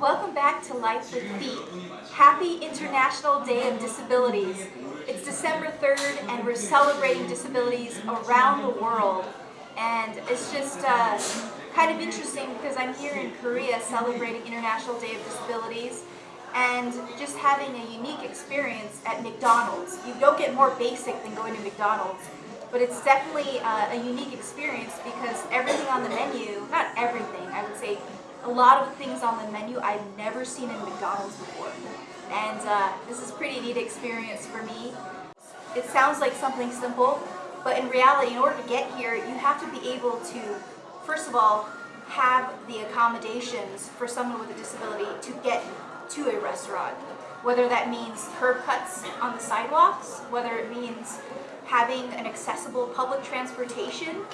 Welcome back to Life with Feet. Happy International Day of Disabilities. It's December 3rd and we're celebrating disabilities around the world. And it's just uh, kind of interesting because I'm here in Korea celebrating International Day of Disabilities and just having a unique experience at McDonald's. You don't get more basic than going to McDonald's, but it's definitely uh, a unique experience because everything on the menu, not everything, I would say a lot of things on the menu I've never seen in McDonald's before. And uh, this is pretty neat experience for me. It sounds like something simple, but in reality, in order to get here, you have to be able to, first of all, have the accommodations for someone with a disability to get to a restaurant. Whether that means curb cuts on the sidewalks, whether it means having an accessible public transportation,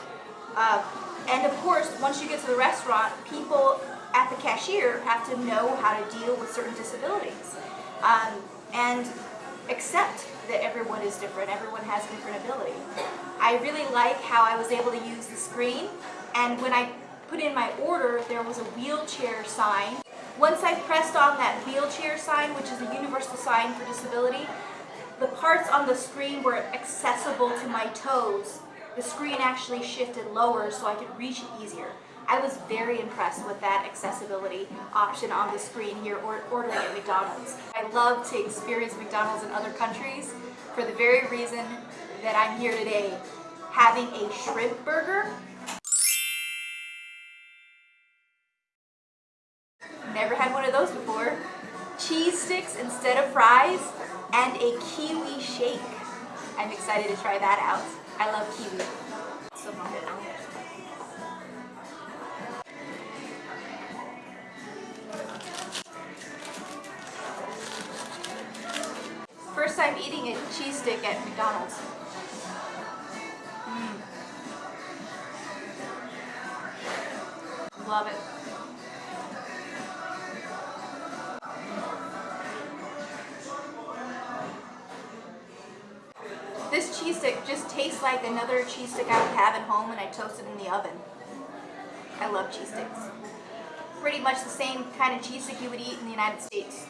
uh, and of course, once you get to the restaurant, people at the cashier have to know how to deal with certain disabilities um, and accept that everyone is different, everyone has different ability. I really like how I was able to use the screen and when I put in my order there was a wheelchair sign. Once I pressed on that wheelchair sign, which is a universal sign for disability, the parts on the screen were accessible to my toes. The screen actually shifted lower so I could reach it easier. I was very impressed with that accessibility option on the screen here or ordering at McDonald's. I love to experience McDonald's in other countries for the very reason that I'm here today having a shrimp burger. Never had one of those before. Cheese sticks instead of fries and a kiwi shake. I'm excited to try that out. I love kiwi. So First time eating a cheese stick at McDonald's. Mm. Love it. This cheese stick just tastes like another cheese stick I would have at home when I toast it in the oven. I love cheese sticks. Pretty much the same kind of cheese stick you would eat in the United States.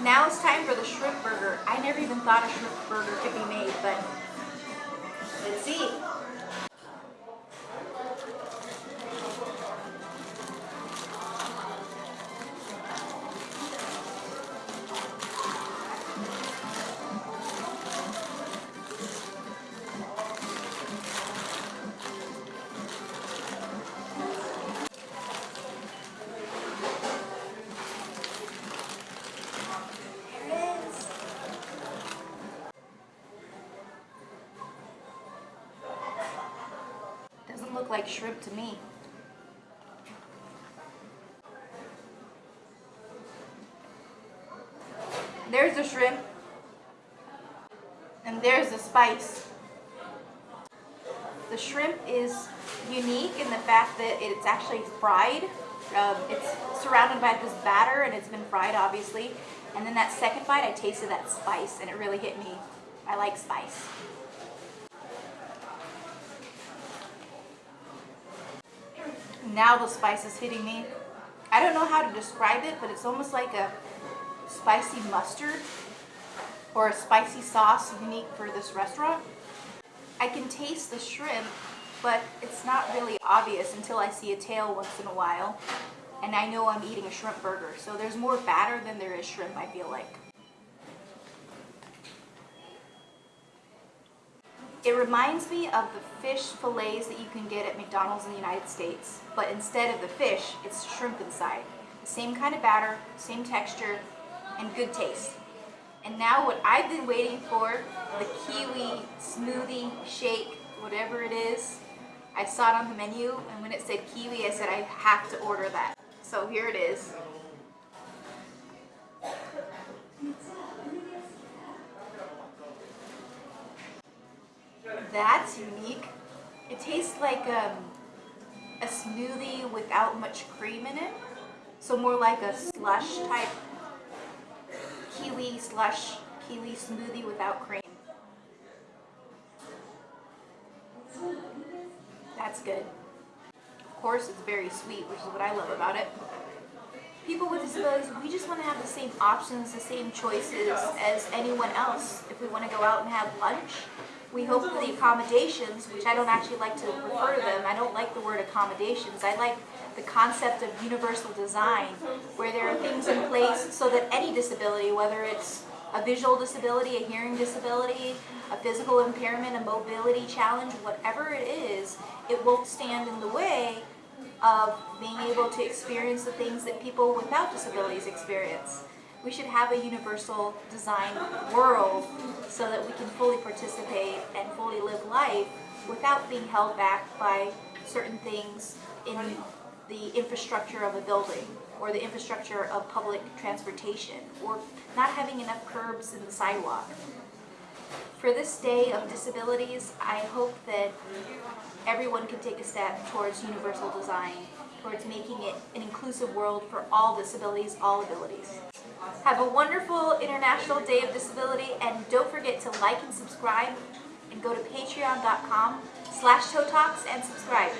Now it's time for the shrimp burger. I never even thought a shrimp burger could be made, but let's see. Look like shrimp to me. There's the shrimp. And there's the spice. The shrimp is unique in the fact that it's actually fried. Um, it's surrounded by this batter and it's been fried obviously. And then that second bite I tasted that spice and it really hit me. I like spice. Now the spice is hitting me. I don't know how to describe it, but it's almost like a spicy mustard or a spicy sauce unique for this restaurant. I can taste the shrimp, but it's not really obvious until I see a tail once in a while. And I know I'm eating a shrimp burger, so there's more batter than there is shrimp, I feel like. It reminds me of the fish fillets that you can get at McDonald's in the United States, but instead of the fish, it's shrimp inside. The same kind of batter, same texture, and good taste. And now what I've been waiting for, the kiwi smoothie shake, whatever it is, I saw it on the menu, and when it said kiwi, I said I have to order that. So here it is. That's unique. It tastes like um, a smoothie without much cream in it. So more like a slush type kiwi slush, kiwi smoothie without cream. That's good. Of course, it's very sweet, which is what I love about it. People with disabilities, we just want to have the same options, the same choices as anyone else. If we want to go out and have lunch, we hope for the accommodations, which I don't actually like to refer to them. I don't like the word accommodations. I like the concept of universal design, where there are things in place so that any disability, whether it's a visual disability, a hearing disability, a physical impairment, a mobility challenge, whatever it is, it won't stand in the way of being able to experience the things that people without disabilities experience. We should have a universal design world so that we can fully participate and fully live life without being held back by certain things in the infrastructure of a building or the infrastructure of public transportation or not having enough curbs in the sidewalk. For this day of disabilities, I hope that everyone can take a step towards universal design, towards making it an inclusive world for all disabilities, all abilities. Have a wonderful International Day of Disability and don't forget to like and subscribe and go to patreon.com slash toe talks and subscribe.